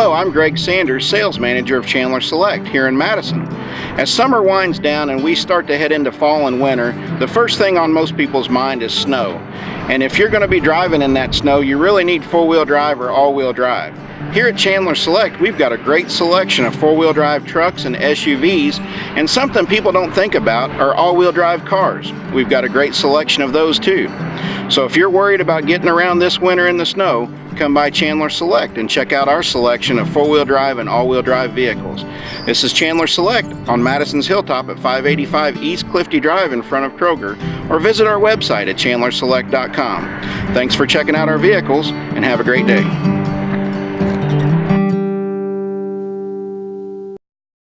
Hello, I'm Greg Sanders, Sales Manager of Chandler Select here in Madison. As summer winds down and we start to head into fall and winter, the first thing on most people's mind is snow. And if you're going to be driving in that snow, you really need four-wheel drive or all-wheel drive. Here at Chandler Select, we've got a great selection of four-wheel drive trucks and SUVs, and something people don't think about are all-wheel drive cars. We've got a great selection of those too. So if you're worried about getting around this winter in the snow, come by Chandler Select and check out our selection of four-wheel drive and all-wheel drive vehicles. This is Chandler Select on Madison's Hilltop at 585 East Clifty Drive in front of Kroger, or visit our website at chandlerselect.com. Thanks for checking out our vehicles, and have a great day.